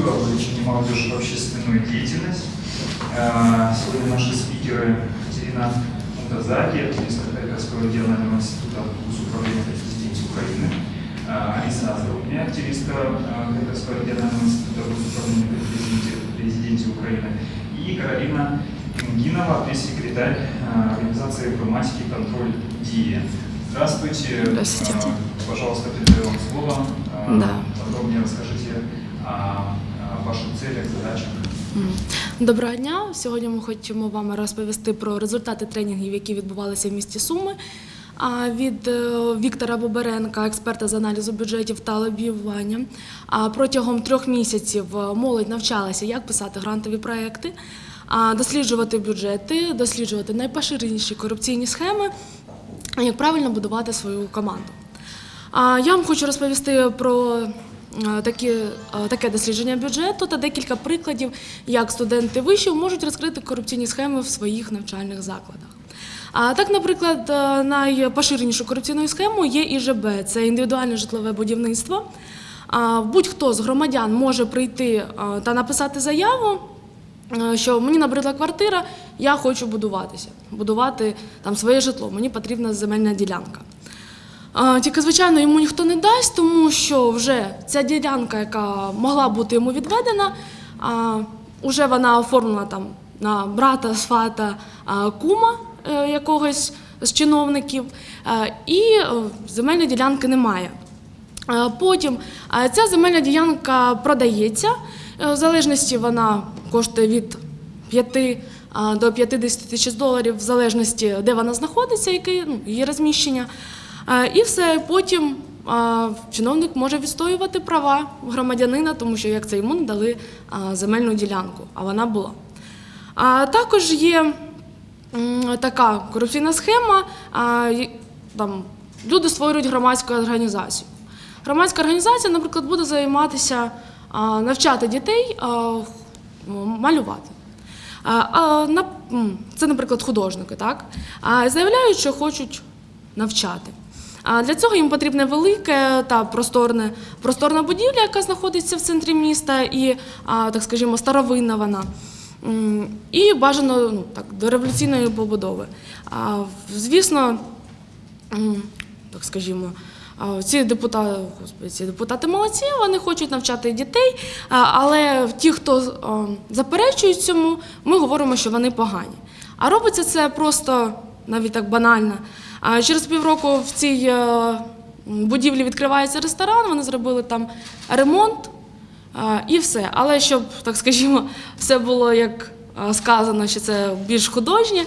о вовлечении молодежи в общественную деятельность. Э, Сегодня наши спикеры Екатерина Мутазаки, активистка Харьковского регионального института госуправления президенции Украины, э, Алиса Азарудня, активистка э, Харьковского регионального института госуправления президенции президенции Украины, и Каролина Ингинова, пресс-секретарь э, организации информатики «Контроль ДИЕ». Здравствуйте. Здравствуйте. Э, Пожалуйста, передаю вам слово. Э, Да. Подробнее расскажите ваших целях, задачах. Доброго дня. Сьогодні ми хочемо вам розповісти про результати тренінгів, які відбувалися в місті Суми. Від е, Віктора Боберенка, експерта з аналізу бюджетів та лобіювання. Протягом трьох місяців е, молодь навчалася, як писати грантові проекти, досліджувати бюджети, досліджувати найпоширеніші корупційні схеми, як правильно будувати свою команду. Я вам хочу розповісти про такі, е, таке дослідження бюджету та декілька прикладів, як студенти вишів можуть розкрити корупційні схеми в своїх навчальних закладах. А так, наприклад, е, найпоширенішою корупційною схемою є ІЖБ це індивідуальне житлове будівництво. Будь-хто з громадян може прийти е, та написати заяву, е, що мені набридла квартира, я хочу будуватися, будувати там своє житло, мені потрібна земельна ділянка. Тільки, звичайно, йому ніхто не дасть, тому що вже ця ділянка, яка могла бути йому відведена, вже вона оформлена там на брата, свата, кума е, якогось з чиновників, е, і е, земельної ділянки немає. Потім ця земельна ділянка продається, в залежності вона коштує від 5 до 50 тисяч доларів, в залежності, де вона знаходиться, яке ну, її розміщення. І все потім чиновник може відстоювати права громадянина, тому що як це йому не дали земельну ділянку, а вона була. Також є така корупційна схема. Там, люди створюють громадську організацію. Громадська організація, наприклад, буде займатися навчати дітей малювати. Це, наприклад, художники, так? Заявляють, що хочуть навчати. А для цього їм потрібне велике та просторне, просторна будівля, яка знаходиться в центрі міста, і, так скажімо, старовинна вона. І бажано ну, так, до революційної побудови. Звісно, так скажімо, ці депутати, господи, ці депутати молодці, вони хочуть навчати дітей, але ті, хто заперечують цьому, ми говоримо, що вони погані. А робиться це просто навіть так банально. Через півроку в цій е, будівлі відкривається ресторан, вони зробили там ремонт. І все. Але щоб, так скажімо, все було як сказано, що це більш художнє,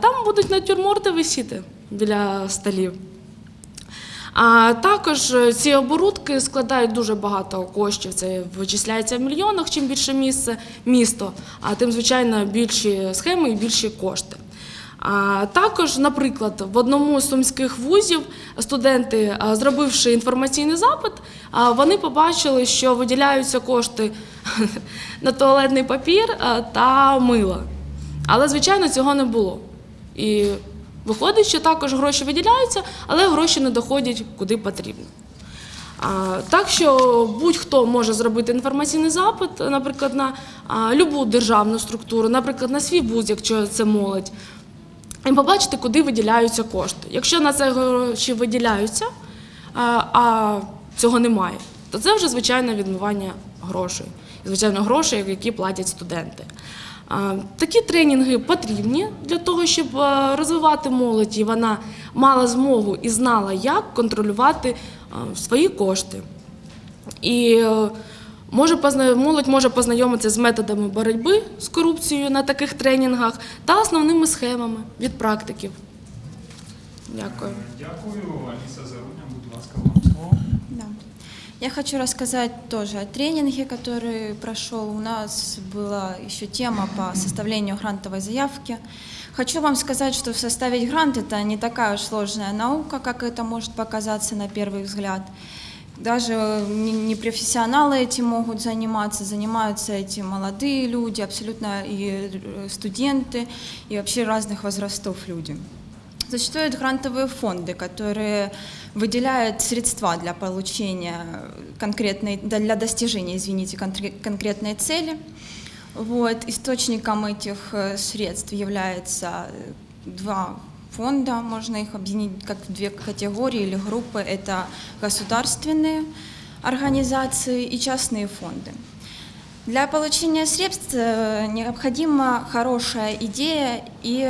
там будуть натюрморти висіти біля столів. А також е, ці оборудки складають дуже багато коштів. Це вичисляється в мільйонах. Чим більше місце, місто, а тим, звичайно, більші схеми і більші кошти. Також, наприклад, в одному з сумських вузів студенти, зробивши інформаційний запит, вони побачили, що виділяються кошти на туалетний папір та мило. Але, звичайно, цього не було. І виходить, що також гроші виділяються, але гроші не доходять куди потрібно. Так що будь-хто може зробити інформаційний запит, наприклад, на любу державну структуру, наприклад, на свій вуз, якщо це молодь, і побачити, куди виділяються кошти. Якщо на це гроші виділяються, а, цього немає, то це вже звичайне відмивання грошей. Звичайно, грошей, які платять студенти. Такі тренінги потрібні для того, щоб розвивати молодь, і вона мала змогу і знала, як контролювати свої кошти. І е, може позна- молодь може познайомитися з методами боротьби з корупцією на таких тренінгах та основними схемами від практиків. Дякую. Дякую. Аліса Зарудня, будь ласка, вам слово. Да. Я хочу рассказать тоже о тренинге, который прошел. У нас была еще тема по составлению грантовой заявки. Хочу вам сказать, что составить грант – это не такая уж сложная наука, как это может показаться на первый взгляд. Даже не не профессионалы этим могут заниматься, занимаются этим молодые люди, абсолютно и э, студенты, и вообще разных возрастов люди. Существуют грантовые фонды, которые выделяют средства для получения конкретной, для достижения, извините, конкре- конкретной цели. Вот. Источником этих э, средств является э, два фонда, можно их объединить как в две категории или группы. Это государственные организации и частные фонды. Для получения средств необходима хорошая идея и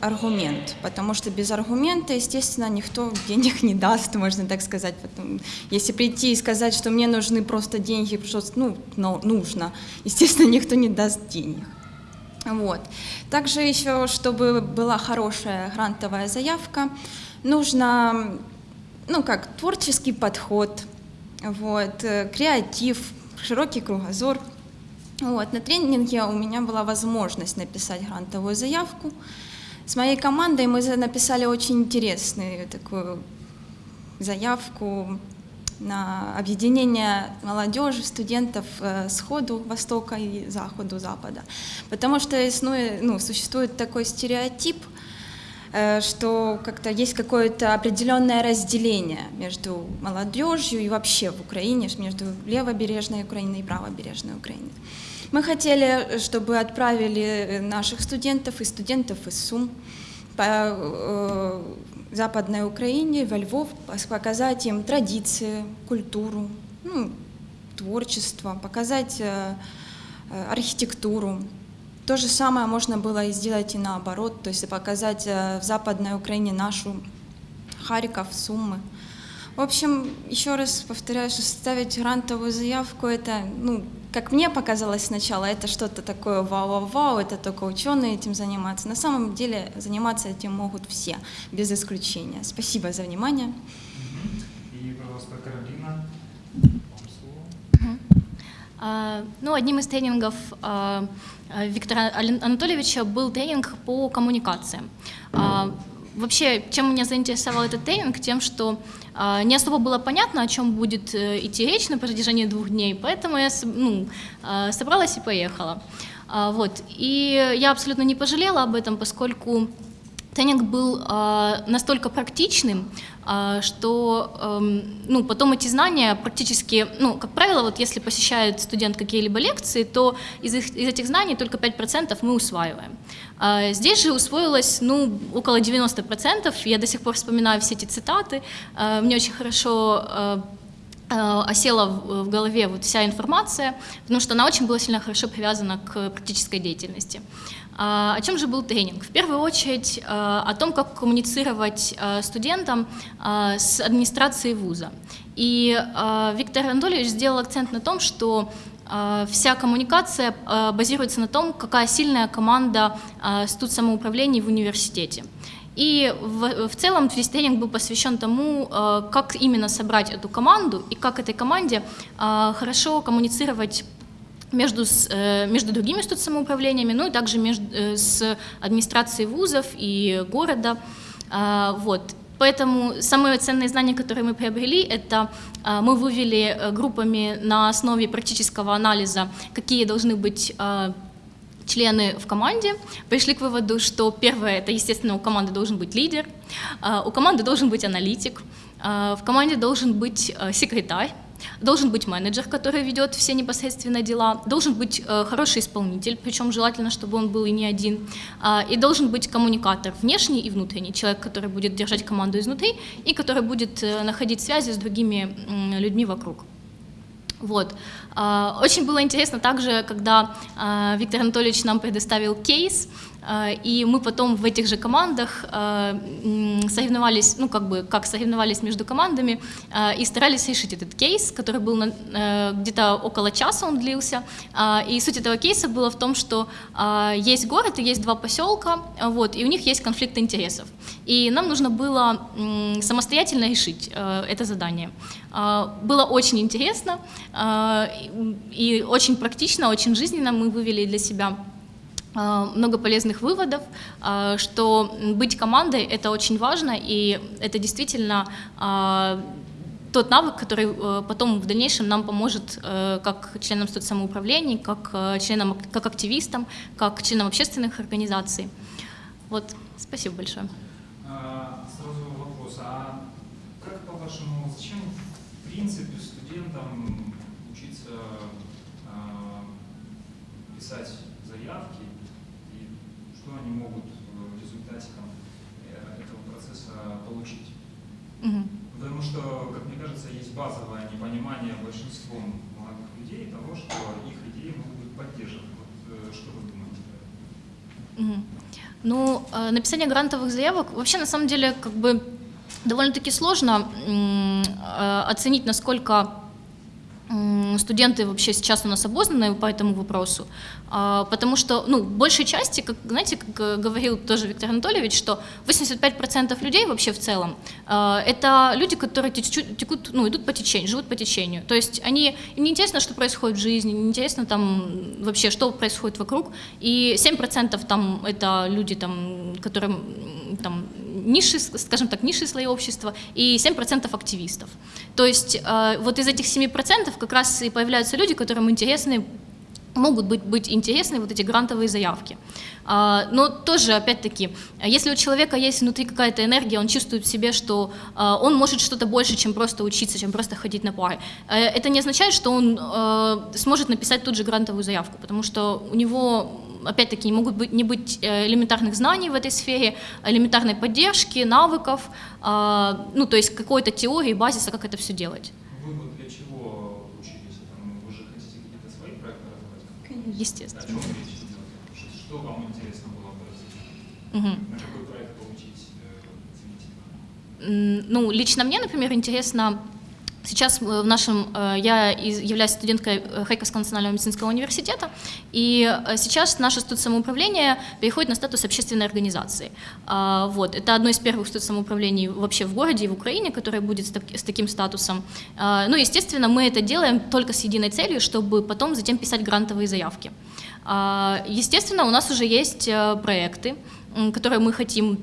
аргумент, потому что без аргумента, естественно, никто денег не даст, можно так сказать. Потом, если прийти и сказать, что мне нужны просто деньги, что ну, но нужно, естественно, никто не даст денег. Вот. Также еще, чтобы была хорошая грантовая заявка, нужно, ну как, творческий подход, вот, э, креатив, широкий кругозор. Вот. На тренинге у меня была возможность написать грантовую заявку. С моей командой мы написали очень интересную такую заявку на объединение молодежи, студентов э, сходу Востока и Заходу, Запада. Потому что ну, существует такой стереотип, э, что как-то есть какое-то определенное разделение между молодежью и вообще в Украине, между левобережной Украиной и правобережной Украиной. Мы хотели, чтобы отправили наших студентов и студентов из Сум по э, Западной Украине, во Львов, показать им традиции, культуру, ну, творчество, показать э, э, архитектуру. То же самое можно было и сделать и наоборот, то есть показать э, в Западной Украине нашу Харьков, Суммы. В общем, еще раз повторяю, что составить грантовую заявку, это, ну, как мне показалось сначала, это что-то такое вау-вау-вау, это только ученые этим занимаются. На самом деле заниматься этим могут все, без исключения. Спасибо за внимание. И, пожалуйста, Каролина, вам слово. А, Ну, одним из тренингов а, Виктора Анатольевича был тренинг по коммуникациям. А, Вообще, чем меня заинтересовал этот тренинг? Тем, что не особо было понятно, о чем будет э, идти речь на протяжении двух дней, поэтому я ну, а, собралась и поехала. А, Вот. И я абсолютно не пожалела об этом, поскольку тренинг был а, настолько практичным, а, что эм, ну, потом эти знания практически, ну, как правило, вот если посещает студент какие-либо лекции, то из, их- из этих знаний только 5% мы усваиваем. А здесь же усвоилось ну, около 90%, я до сих пор вспоминаю все эти цитаты, А, мне очень хорошо э, э, осела в в голове вот вся информация, потому что она очень была сильно хорошо привязана к практической деятельности. А, О чем же был тренинг? В первую очередь э, о том, как коммуницировать э, студентам э, с администрацией вуза. И э, Виктор Анатольевич сделал акцент на том, что э, вся коммуникация э, базируется на том, какая сильная команда э, студсамоуправлений в университете. И в, в целом тренинг был посвящен тому, э, как именно собрать эту команду и как этой команде э, хорошо коммуницировать между, с- э, между другими студсамоуправлениями, ну и также между, с администрацией вузов и города. Вот. Поэтому самые ценные знания, которые мы приобрели, это мы вывели группами на основе практического анализа, какие должны быть члены в команде пришли к выводу, что первое, это, естественно, у команды должен быть лидер, а, у команды должен быть аналитик, а, в команде должен быть а, секретарь, должен быть менеджер, который ведет все непосредственно дела, должен быть хороший исполнитель, причем желательно, чтобы он был и не один, и должен быть коммуникатор внешний и внутренний, человек, который будет держать команду изнутри и который будет э, находить связи с другими людьми вокруг. Вот. Очень было интересно также, когда Виктор Анатольевич нам предоставил кейс, и мы потом в этих же командах м, соревновались, ну как бы как соревновались между командами а, и старались решить этот кейс, который был э, где-то около часа он длился. И суть этого кейса была в том, что есть город и есть два поселка, вот, и у них есть конфликт интересов. И нам нужно было самостоятельно решить э, это задание. Было очень интересно и- очень практично, очень жизненно мы вывели для себя Э, много полезных выводов, э, что быть командой – это очень важно, и это действительно э, тот навык, который потом в дальнейшем нам поможет как членам соцсамоуправлений, как членам, как активистам, как членам общественных организаций. Вот, спасибо большое. А, сразу вопрос, а как по-вашему, зачем в принципе студентам учиться а, писать заявки и что они могут в результате там, э, этого процесса получить. Мгм. Потому что, как мне кажется, есть базовое непонимание большинством молодых людей того, что их идеи могут быть поддержаны. Вот, э, что вы думаете? Мгм. Ну, э, написание грантовых заявок вообще на самом деле как бы довольно-таки сложно э, оценить, насколько студенты вообще сейчас у нас обознаны по этому вопросу, А, потому что, ну, большей части, как, знаете, как э, говорил тоже Виктор Анатольевич, что 85% людей вообще в целом э, это люди, которые текут, ну, идут по течению, живут по течению. То есть они, им не интересно, что происходит в жизни, не интересно там вообще, что происходит вокруг. И 7% там это люди, там, которым там низшие, скажем так, низшие слои общества, и 7% активистов. То есть э, вот из этих 7% как раз и появляются люди, которым интересны могут быть, быть интересны вот эти грантовые заявки. А, Но тоже, опять-таки, если у человека есть внутри какая-то энергия, он чувствует в себе, что а, он может что-то больше, чем просто учиться, чем просто ходить на пары, э, это не означает, что он э, сможет написать тут же грантовую заявку, потому что у него опять-таки, не могут быть, не быть э, элементарных знаний в этой сфере, элементарной поддержки, навыков, а, ну, то есть какой-то теории, базиса, как это все делать. Вы вот для чего учились? Там, вы же хотите какие-то свои проекты развивать? Конечно. О Естественно. чем речь идет? Что- вам интересно было бы? Мгм. На какой проект получить э, Ну, лично мне, например, интересно, сейчас э, в нашем, э, я являюсь студенткой э, Харьковского национального медицинского университета, и сейчас наше студсамоуправление переходит на статус общественной организации. А, Вот, это одно из первых студсамоуправлений вообще в городе и в Украине, которое будет с так- с таким статусом. А, Ну, естественно, мы это делаем только с единой целью, чтобы потом затем писать грантовые заявки. А, Естественно, у нас уже есть проекты, которые мы хотим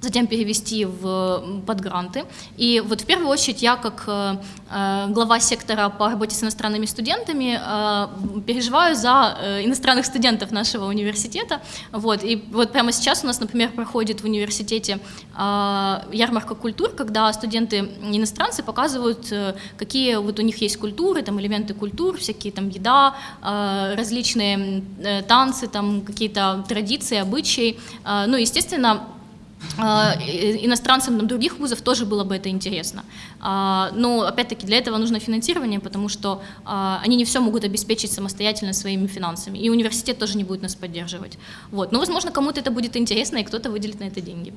затем перевести в подгранты. И вот в первую очередь я, как э, э, глава сектора по работе с иностранными студентами, э, переживаю за иностранных студентов нашего университета. Вот. И вот прямо сейчас у нас, например, проходит в университете ярмарка культур, когда студенты иностранцы показывают, какие вот у них есть культуры, там элементы культур, всякие там еда, различные танцы, там какие-то традиции, обычаи. Ну, естественно, иностранцам там, других вузов тоже было бы это интересно. А, Но, опять-таки, для этого нужно финансирование, потому что а, они не все могут обеспечить самостоятельно своими финансами. И университет тоже не будет нас поддерживать. Вот. Но, возможно, кому-то это будет интересно, и кто-то выделит на это деньги.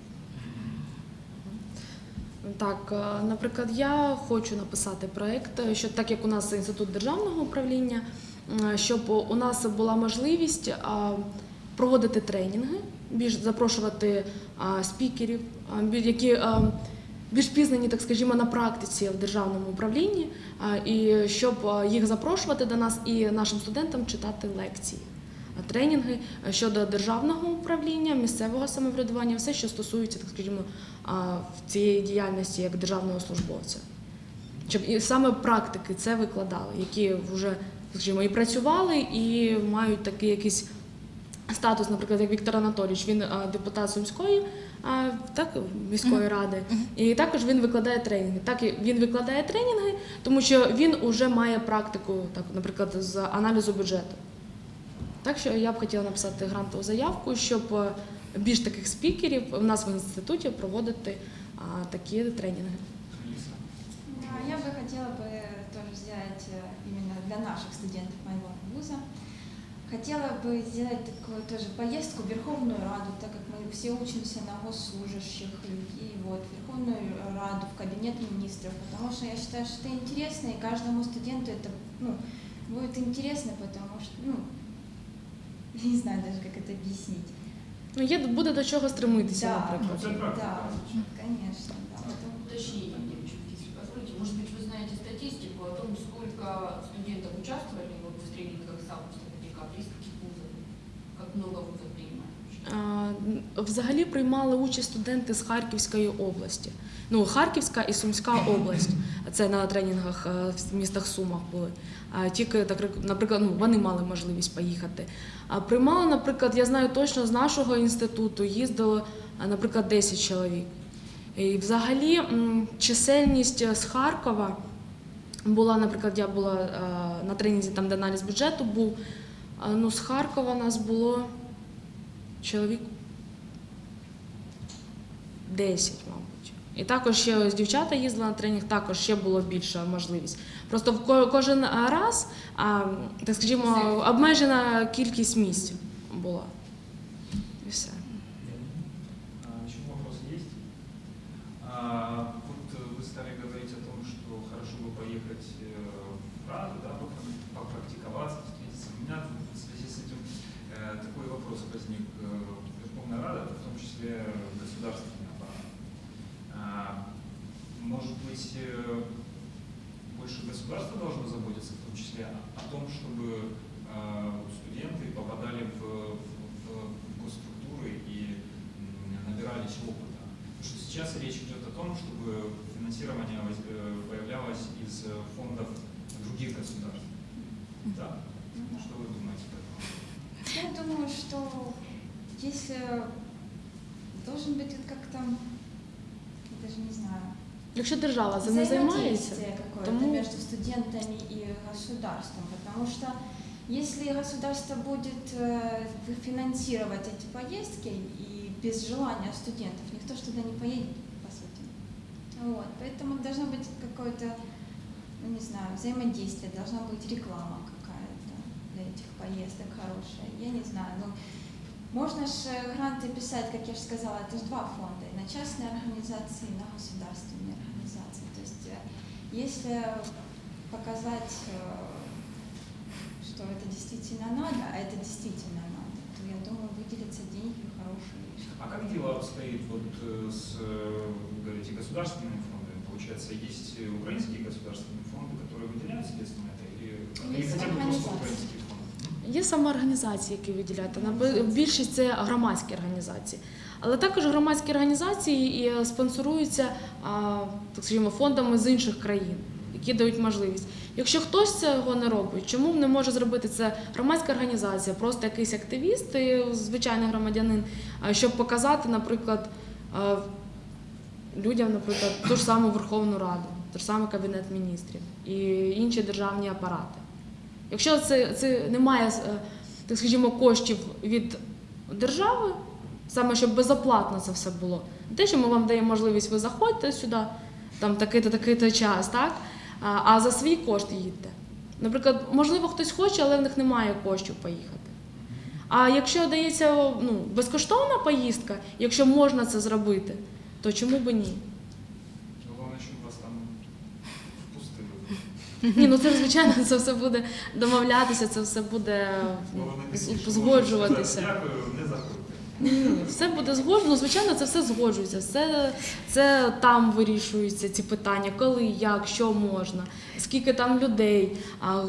Так, е, наприклад, я хочу написати проєкт, е, що так як у нас інститут державного управління, м, щоб у нас була можливість а, проводити тренінги, більш запрошувати а, спікерів, а, які а, більш пізнані, так скажімо, на практиці в державному управлінні, а, і щоб їх запрошувати до нас і нашим студентам читати лекції. Тренінги щодо державного управління, місцевого самоврядування, все, що стосується, так скажімо, цієї діяльності як державного службовця. Щоб і саме практики це викладали, які вже скажімо, і працювали, і мають такий якийсь статус, наприклад, як Віктор Анатолійович, він а, депутат Сумської а, так, міської ради, і також він викладає тренінги. Так, і він викладає тренінги, тому що він вже має практику, так, наприклад, з аналізу бюджету. Так що я б хотіла написати грантову заявку, щоб е, більш таких спікерів у нас в інституті проводити а, такі тренінги. Алиса? Да, я бы хотела бы тоже сделать э, именно для наших студентов моего вуза. Хотела бы сделать такую тоже поездку в Верховную Раду, так как мы все учимся на госслужащих людей, вот, Верховную Раду, в кабинет министров, потому что я считаю, что это интересно, и каждому студенту это ну, будет интересно, потому что, ну, я не знаю даже, как это объяснить. Ну, є буде до чого стремитися, Да. наприклад. Ну. Да, конечно, да. Уточнение, девочки, если позволите. Может быть, вы знаете статистику о том, сколько много принимают? А, Взагалі приймали участь студенти з Харківської області. Ну, Харківська і Сумська область. Це на тренінгах е, в містах Сумах були. Тільки наприклад, ну, вони мали можливість поїхати. Приймали, наприклад, я знаю точно з нашого інституту їздило, наприклад, 10 чоловік. І взагалі чисельність з Харкова Була, наприклад, я була е, на тренінзі, там, де аналіз бюджету був. Ну, з Харкова нас було чоловік 10, мабуть. І також ще ось дівчата їздили на тренінг, також ще було більша можливість. Просто в кожен раз, а, так скажімо, обмежена кількість місць була. І все. Быть, э, больше государство должно заботиться, в том числе о том, чтобы э, студенты попадали в, в, в госструктуры и набирались опыта. Потому что сейчас речь идет о том, чтобы финансирование э, появлялось из фондов других государств. Да? Что вы думаете по этому? Я думаю, что если должен быть как-то, я даже не знаю, Якщо держава цим не займається, тому- между студентами и государством, потому что если государство будет э, финансировать эти поездки и без желания студентов, никто туда не поедет, по сути. Вот, поэтому должно быть какое-то, ну не знаю, взаимодействие, должна быть реклама какая-то для этих поездок хорошая. Я не знаю, ну можно же гранты писать, как я же сказала, это же два фонда, и на частные организации, и на государственные организации. То есть э, если показать, э, что это действительно надо, а это действительно надо, то я думаю, выделятся деньги хорошие. А как дело обстоит вот э, с, э, вы говорите, государственными фондами? Получается, есть э, украинские государственные фонды, которые выделяют средства на это, или, или хотя бы просто украинские? Є саме організації, які виділяють. Більшість це громадські організації. Але також громадські організації і е, спонсоруються, так скажімо, фондами з інших країн, які дають можливість. Якщо хтось цього не робить, чому не може зробити це громадська організація, просто якийсь активіст, звичайний громадянин, щоб показати, наприклад, людям, наприклад, ту ж саму Верховну Раду, ту ж самий Кабінет міністрів і інші державні апарати. Якщо це, це немає, е, так скажімо, коштів від держави, саме щоб безоплатно це все було. Те, що ми вам даємо можливість, ви заходьте сюди, там такий-то, такий-то час, так? А, за свій кошт їдьте. Наприклад, можливо, хтось хоче, але в них немає коштів поїхати. А якщо дається ну, безкоштовна поїздка, якщо можна це зробити, то чому би ні? Главное, чтобы вас там впустили. Ні, ну це звичайно, це все буде домовлятися, це все буде згоджуватися. Дякую, не заходьте. Ні, все буде згоджено. Ну, звичайно, це все згоджується. Все це там вирішуються ці питання, коли, як, що можна, скільки там людей, а,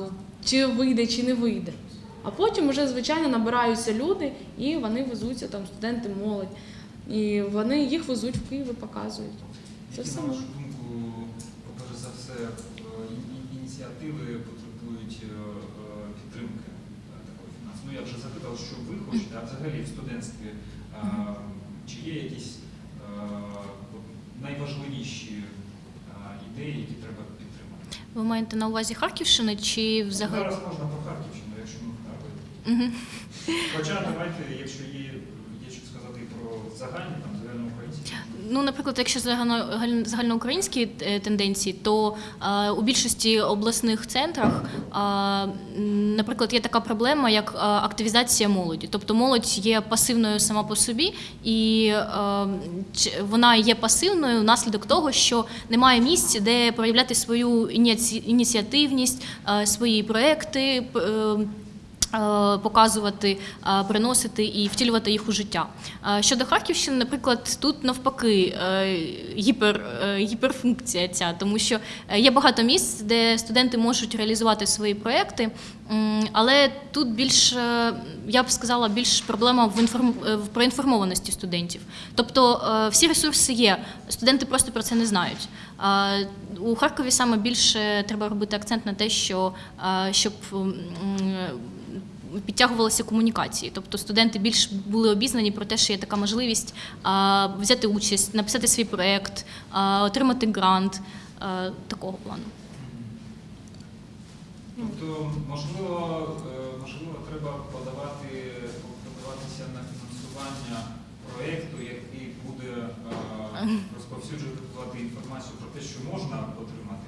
чи вийде, чи не вийде. А потім вже, звичайно, набираються люди і вони везуться, там студенти, молодь. І вони їх везуть в Київ і показують. Це все можна. думку, перш за все, е, і- і- ініціативи потребують е, е, підтримки е, такої фінансової? Ну, я вже запитав, що ви хочете, а взагалі в студентстві чи є якісь найважливіші ідеї, які треба підтримати? Ви маєте на увазі Харківщини чи взагалі? Зараз можна про Харківщину, якщо ми. Хоча давайте, якщо є, є що сказати і про загальні, там загальноукраїнські. Ну, наприклад, якщо загально- загальноукраїнські е, тенденції, то е, у більшості обласних центрах, е, наприклад, є така проблема, як активізація молоді. Тобто молодь є пасивною сама по собі, і вона є пасивною внаслідок того, що немає місць, де проявляти свою ініці- ініціативність, свої проекти. Е, показувати, е, приносити і втілювати їх у життя. Е, Щодо Харківщини, наприклад, тут навпаки гіпер, гіперфункція ця, тому що є багато місць, де студенти можуть реалізувати свої проекти, але тут більш, я б сказала, більш проблема в інформ... в проінформованості студентів. Тобто всі ресурси є, студенти просто про це не знають. У Харкові саме більше треба робити акцент на те, що щоб підтягувалися комунікації, тобто студенти більш були обізнані про те, що є така можливість а, взяти участь, написати свій проєкт, отримати грант а, такого плану. Тобто, можливо, е, можливо, треба подавати, подаватися на фінансування проєкту, е, розповсюджувати інформацію про те, що можна отримати.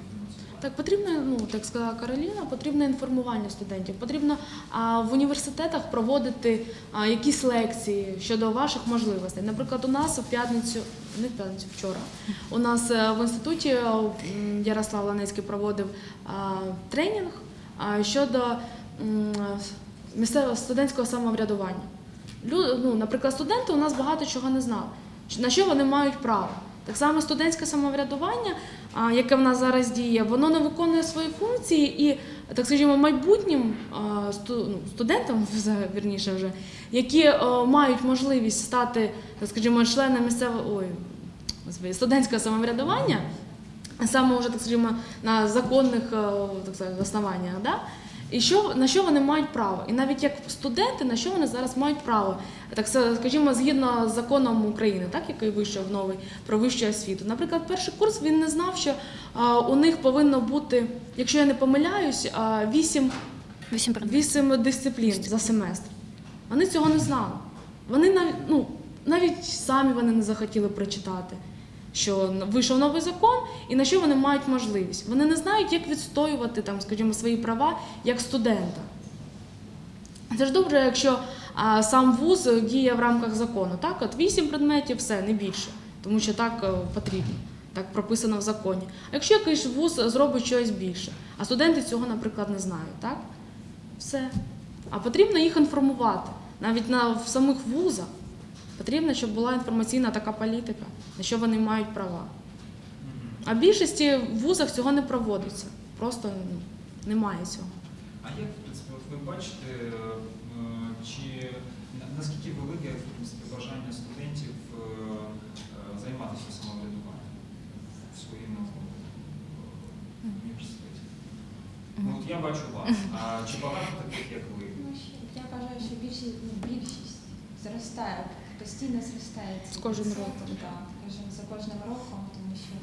Так, потрібно, ну так сказала Кароліна, потрібне інформування студентів. Потрібно а, в університетах проводити а, якісь лекції щодо ваших можливостей. Наприклад, у нас в п'ятницю, не в п'ятницю, вчора, у нас е, в інституті е, Ярослав Ланецький проводив а, тренінг а, щодо місцевого студентського самоврядування. Лю, ну, наприклад, студенти у нас багато чого не знали, на що вони мають право. Так само студентське самоврядування, яке в нас зараз діє, воно не виконує свої функції і, так скажімо, майбутнім ну, студентам, вірніше вже, які е, мають можливість стати, так скажімо, членами місцевого ой, студентського самоврядування, саме вже, так скажімо, на законних е, так сказати, основаннях, да? І що, на що вони мають право? І навіть як студенти, на що вони зараз мають право? Так скажімо, згідно з законом України, так, який вийшов новий про вищу освіту. Наприклад, перший курс він не знав, що а, у них повинно бути, якщо я не помиляюсь, а, вісім Вісім предметів. Вісім дисциплін за семестр. Вони цього не знали. Вони навіть, ну, навіть самі вони не захотіли прочитати, що вийшов новий закон і на що вони мають можливість. Вони не знають, як відстоювати там, скажімо, свої права як студента. Це ж добре, якщо а, сам вуз діє в рамках закону. Так, от вісім предметів, все, не більше, тому що так е, потрібно, так прописано в законі. А якщо якийсь вуз зробить щось більше, а студенти цього, наприклад, не знають, так? Все. А потрібно їх інформувати. Навіть на, в самих вузах потрібно, щоб була інформаційна така політика, на що вони мають права. А в більшості в вузах цього не проводиться. Просто ну, немає цього. А як, в принципі, ви бачите, е, чи наскільки велике в принципі, бажання студентів е, е, займатися самоврядуванням в своєму університеті? Ну, от я бачу вас, а чи багато таких, як ви? Ну, Я вважаю, що більшість, ну, більшість зростає, постійно зростає. З кожним роком. Так, за кожним роком, тому що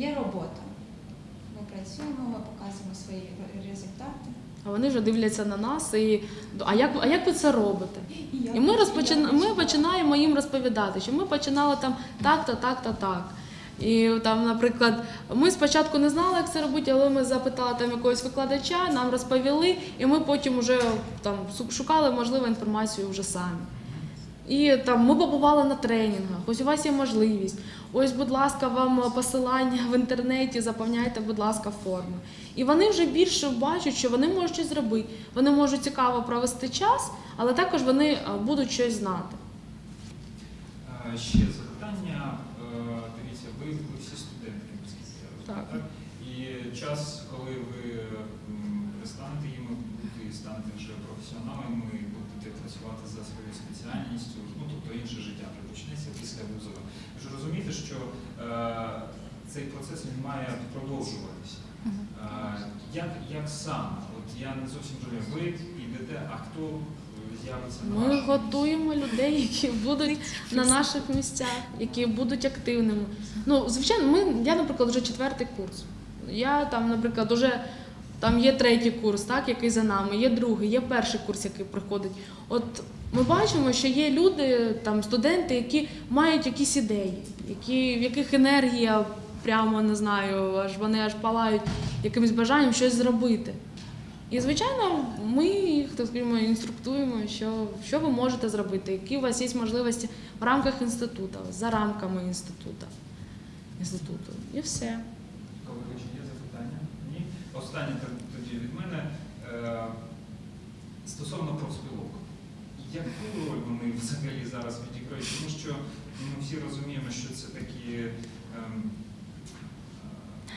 є робота. Ми працюємо, ми показуємо свої результати. А вони вже дивляться на нас і а як, а як ви це робите? я І ми, хочу, розпочин... я ми починаємо їм розповідати, що ми починали там так-то, так-то, так. І там, наприклад, ми спочатку не знали, як це робити, але ми запитали там якогось викладача, нам розповіли, і ми потім вже там шукали можливу інформацію вже самі. І там ми побували на тренінгах. Ось у вас є можливість. Ось, будь ласка, вам посилання в інтернеті, заповняйте, будь ласка, форми. І вони вже більше бачать, що вони можуть щось зробити. Вони можуть цікаво провести час, але також вони е, будуть щось знати. Ще запитання. Е, Дивіться, ви, всі студентки, наскільки я розумію, Так. так? І час, коли ви м, перестанете їм бути, станете вже професіоналами і будете працювати за своєю спеціальністю, ну тобто інше життя вже почнеться після вузу. Розумієте, що е, цей процес він має продовжуватися. Е, як, як саме? От я не зовсім розумію, ви йдете, а хто з'явиться на Ми готуємо людей, які будуть на наших місцях, які будуть активними. Ну, звичайно, ми, я, наприклад, вже четвертий курс. Я там, наприклад, вже там є третій курс, так, який за нами, є другий, є перший курс, який приходить. От ми бачимо, що є люди, там студенти, які мають якісь ідеї, які, в яких енергія прямо не знаю, аж вони аж палають якимось бажанням щось зробити. І, звичайно, ми їх так скажімо, інструктуємо, що, що ви можете зробити, які у вас є можливості в рамках інституту, за рамками інституту. інституту. І все. Колеги, чи є запитання? Ні? Останнє тоді від мене. Е, Стосовно профспілок. Яку роль вони взагалі зараз відіграють? Тому що ми всі розуміємо, що це такі. ем,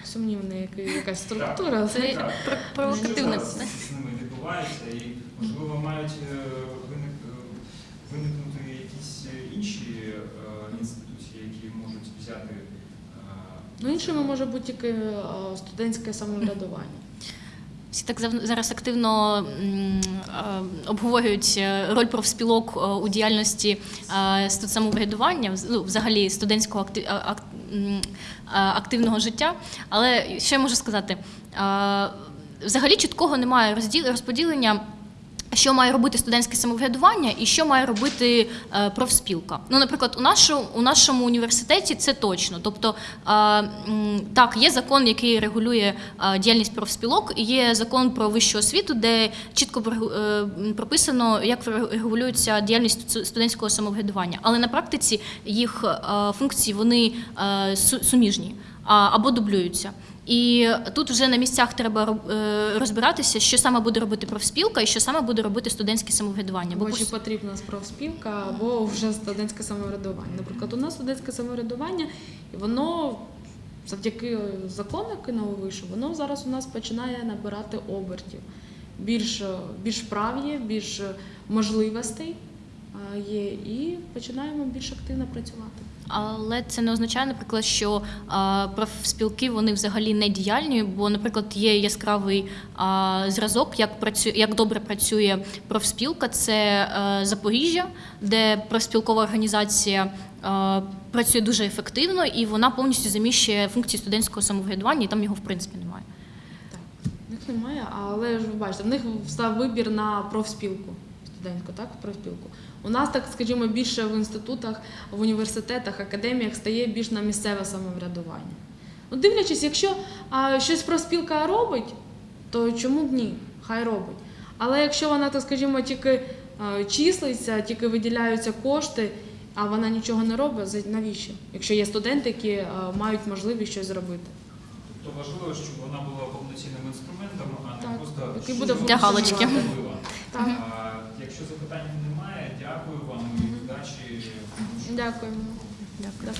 е, Сумнівна якась структура. Це але- так, про- що зараз з ними відбувається, і можливо мають е, виник- виникнути якісь інші інституції, які можуть взяти. Ну, іншими може бути тільки е, студентське самоврядування. Всі так зараз активно е, обговорюють е, роль профспілок у діяльності студсамоврядування, вз- ну, взагалі студентського активного життя. Але що я можу сказати? Взагалі чіткого немає розподілення. Що має робити студентське самоврядування і що має робити е, профспілка? Ну, наприклад, у нашому, у нашому університеті це точно. Тобто, е, так, є закон, який регулює е, діяльність профспілок, є закон про вищу освіту, де чітко прописано, як регулюється діяльність студентського самоврядування. Але на практиці їх функції вони суміжні або дублюються. І тут вже на місцях треба е, розбиратися, що саме буде робити профспілка і що саме буде робити студентське самоврядування. Бо чи потрібна профспілка, або вже студентське самоврядування. Наприклад, у нас студентське самоврядування, і воно завдяки закону, який вийшов, воно зараз у нас починає набирати обертів. Більш, більш прав є, більш можливостей є, і починаємо більш активно працювати. Але це не означає, наприклад, що профспілки вони взагалі не діяльні, бо, наприклад, є яскравий зразок, як працює, як добре працює профспілка. Це е, Запоріжжя, де профспілкова організація е, працює дуже ефективно, і вона повністю заміщує функції студентського самоврядування, і там його в принципі немає. Так, немає, але ж ви бачите, в них став вибір на профспілку. Студентську, так, профспілку. У нас, так скажімо, більше в інститутах, в університетах, академіях стає більш на місцеве самоврядування. Ну, дивлячись, якщо а, щось профспілка робить, то чому б ні? Хай робить. Але якщо вона, так скажімо, тільки а, числиться, тільки виділяються кошти, а вона нічого не робить, навіщо? Якщо є студенти, які а, мають можливість щось зробити. Тобто важливо, щоб вона була повноцінним інструментом, а не Так, просто який буде Для галочки. Так. А, Якщо запитань немає, дякую вам і удачі. Дякуємо. Дякую.